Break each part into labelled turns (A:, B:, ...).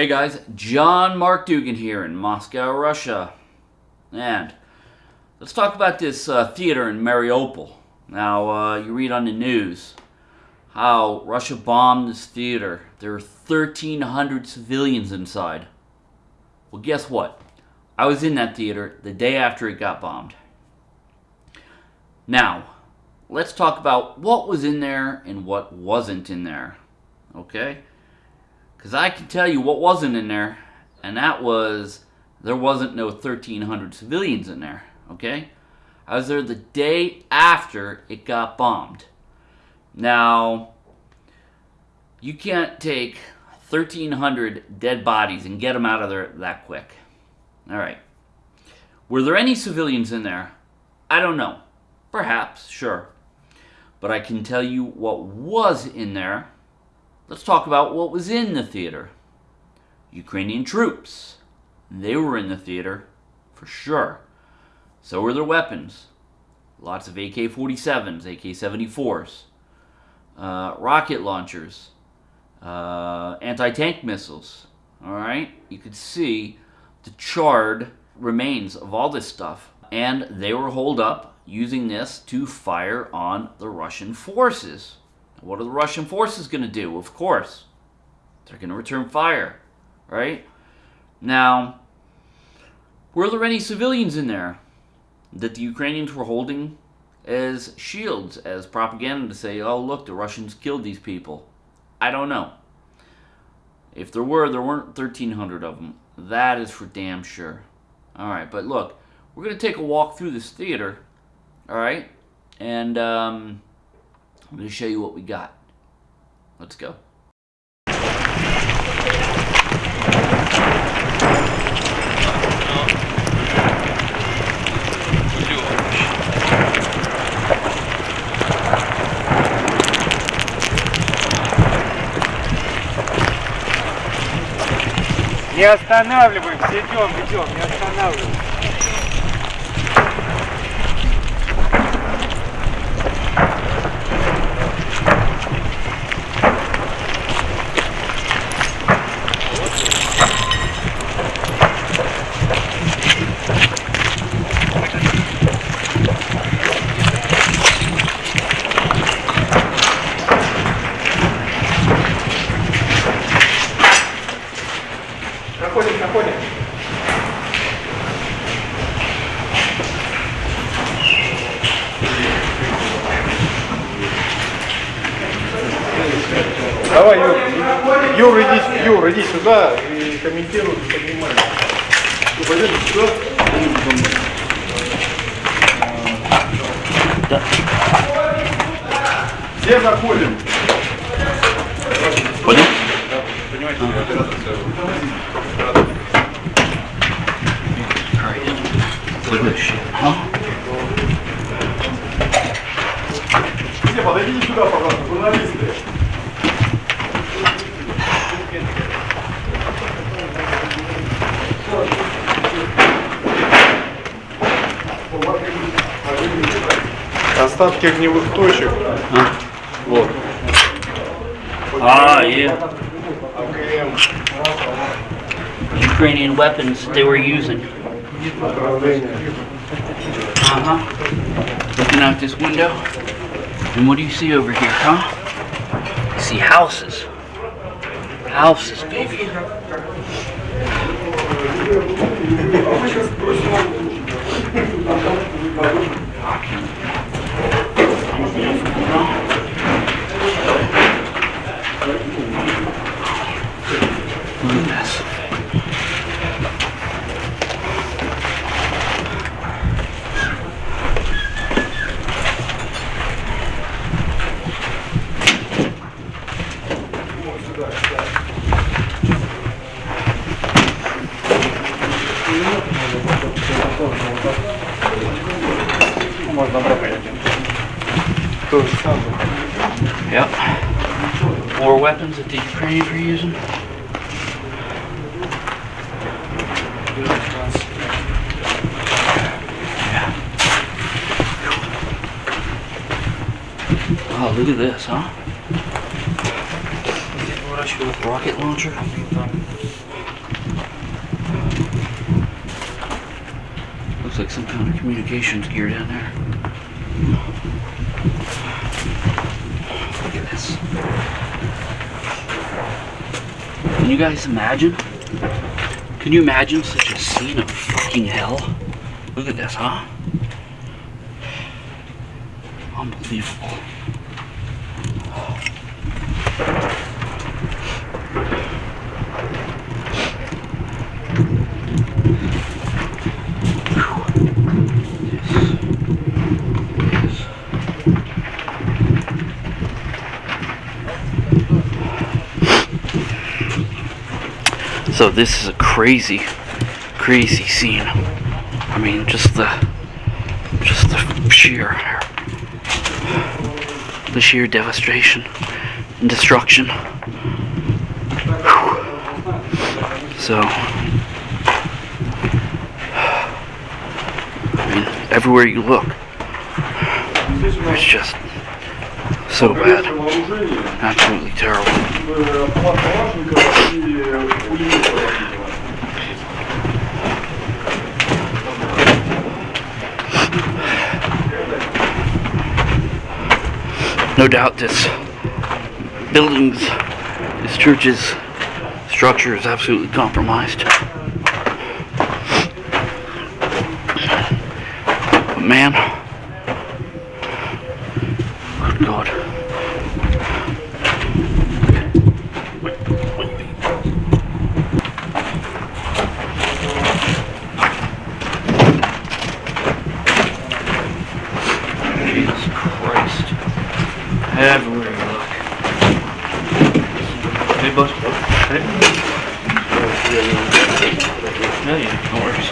A: Hey guys, John Mark Dougan here in Moscow, Russia. And let's talk about this uh, theater in Mariupol. Now, uh, you read on the news how Russia bombed this theater. There are 1,300 civilians inside. Well, guess what? I was in that theater the day after it got bombed. Now, let's talk about what was in there and what wasn't in there. Okay? Because I can tell you what wasn't in there, and that was there wasn't no 1,300 civilians in there. Okay? I was there the day after it got bombed. Now, you can't take 1,300 dead bodies and get them out of there that quick. All right. Were there any civilians in there? I don't know. Perhaps, sure. But I can tell you what was in there Let's talk about what was in the theater. Ukrainian troops. They were in the theater, for sure. So were their weapons. Lots of AK-47s, AK-74s, uh, rocket launchers, uh, anti-tank missiles. All right, you could see the charred remains of all this stuff, and they were holed up using this to fire on the Russian forces. What are the Russian forces going to do? Of course, they're going to return fire, right? Now, were there any civilians in there that the Ukrainians were holding as shields, as propaganda to say, oh, look, the Russians killed these people? I don't know. If there were, there weren't 1,300 of them. That is for damn sure. All right, but look, we're going to take a walk through this theater, all right? And, um, I'm going to show you what we got. Let's go.
B: Не останавливаемся, идем, идем, не останавливаемся. Юр, иди, Юр, иди сюда и комментируй, поднимай. Пойдем сюда. Да. Все заходим.
A: Понял?
B: Понимаете,
A: Следующий.
B: Все, подойдите сюда, пожалуйста, журналисты. Остатки огневых точек.
A: А?
B: Вот.
A: Ah, yeah.
B: АКМ.
A: Ukrainian weapons they were using.
B: Направление.
A: Uh-huh. Looking out this window. And what do you see over here, huh? You see houses. Houses, baby.
B: Можно брать. То же самое.
A: Yep. War weapons that the Ukrainians were using. Wow, look at this, huh? you with rocket launcher. Looks like some kind of communications gear down there. Look at this. Can you guys imagine? Can you imagine such a scene of fucking hell? Look at this, huh? Unbelievable. So this is a crazy, crazy scene. I mean, just the, just the sheer, the sheer devastation and destruction. Whew. So, I mean, everywhere you look, it's just so bad. Absolutely terrible. No doubt this buildings, this church's structure is absolutely compromised. But man, no worries.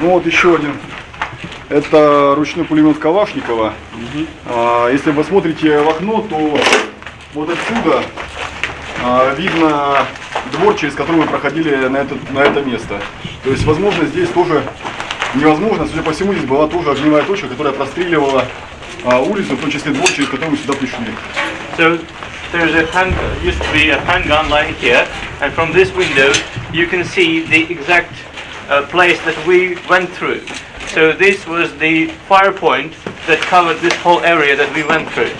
B: Ну вот еще один. Это ручной пулемет Калашникова. А, Если вы смотрите в окно, то вот отсюда а, видно двор, через который мы проходили на это, на это место. То есть, возможно, здесь тоже невозможно. Судя по всему, здесь была тоже огневая точка, которая простреливала а, улицу, в том числе двор, через который мы сюда пришли.
C: There's a hand, used to be a handgun lying here, and from this window you can see the exact uh, place that we went through. So this was the fire point that covered this whole area that we went through.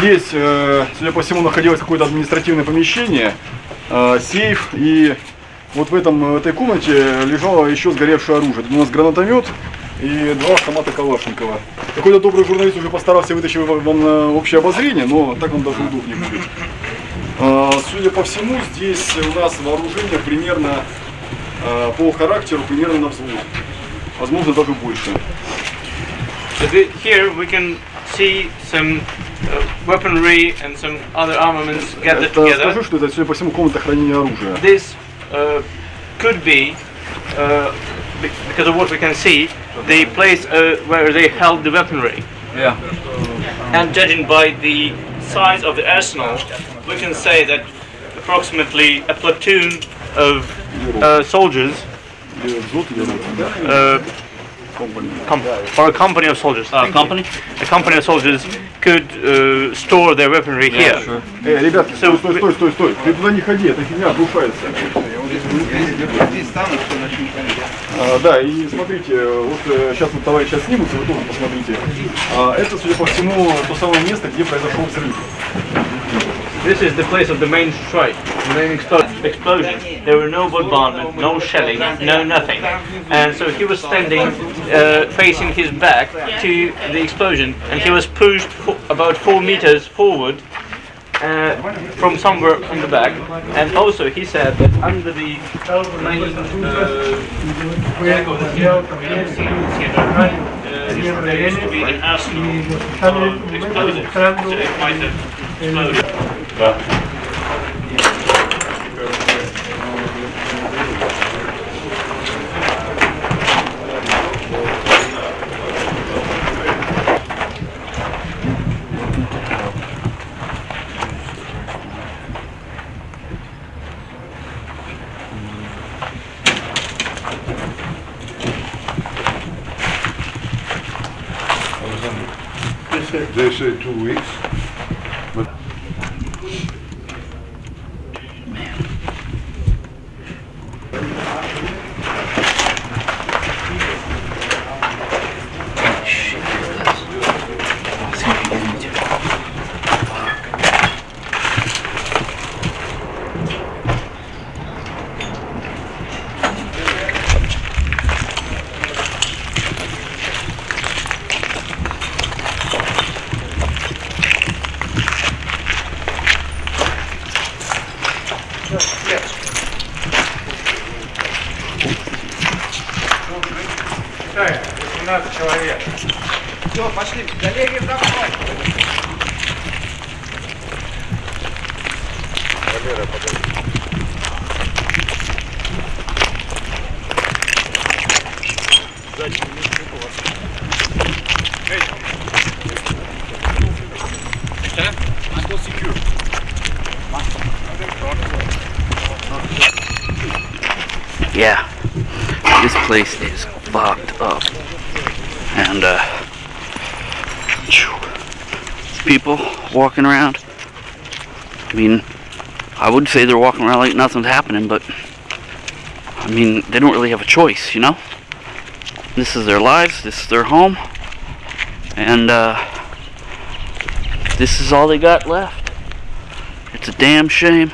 B: Здесь, э, судя по всему, находилось какое-то административное помещение, э, сейф, и вот в, этом, в этой комнате лежало еще сгоревшее оружие. Тут у нас гранатомет и два автомата Калашникова. Какой-то добрый журналист уже постарался вытащить вам на общее обозрение, но так вам даже удобнее будет. Судя по всему, здесь у нас вооружение примерно по характеру примерно на взвод. Возможно, даже больше.
C: Here we can see some weaponry and some other armaments gathered
B: Это
C: together.
B: скажу, что это, судя по всему, комната хранения оружия.
C: This uh, could be, uh, be- because of what we can see, the place uh, where they held the weaponry.
A: Yeah.
C: And judging by the size of the arsenal, we can say that approximately a platoon of uh, soldiers,
B: Или взвод, или рот, да?
C: uh,
B: Компания.
C: com- or a company of soldiers,
A: Uh, company?
C: a company of soldiers could uh, store their weaponry here.
A: sure.
B: Э, ребятки,
C: So-
B: стой, стой, стой, стой, стой. Ты туда не ходи, эта фигня обрушается. А, да, и смотрите, вот сейчас вот товарищи снимутся, вы тоже посмотрите. А, это, судя по всему, то самое место, где произошел взрыв.
C: This is the place of the main strike, the main explo- explosion. There were no bombardment, no shelling, no nothing. And so he was standing uh, facing his back to the explosion and he was pushed fo- about four meters forward uh, from somewhere from the back. And also he said that under the uh, vehicle that he had from the scenes here, uh, there used to be an arsenal of explosives. So it might have exploded.
D: They say two weeks. Китай,
A: 18 человек. Все, пошли. Коллеги, за мной. Валера, подожди. Сзади, не вас. Эй, Yeah, this place is fucked up. And, uh, people walking around. I mean, I would say they're walking around like nothing's happening, but, I mean, they don't really have a choice, you know? This is their lives, this is their home, and, uh, this is all they got left. It's a damn shame.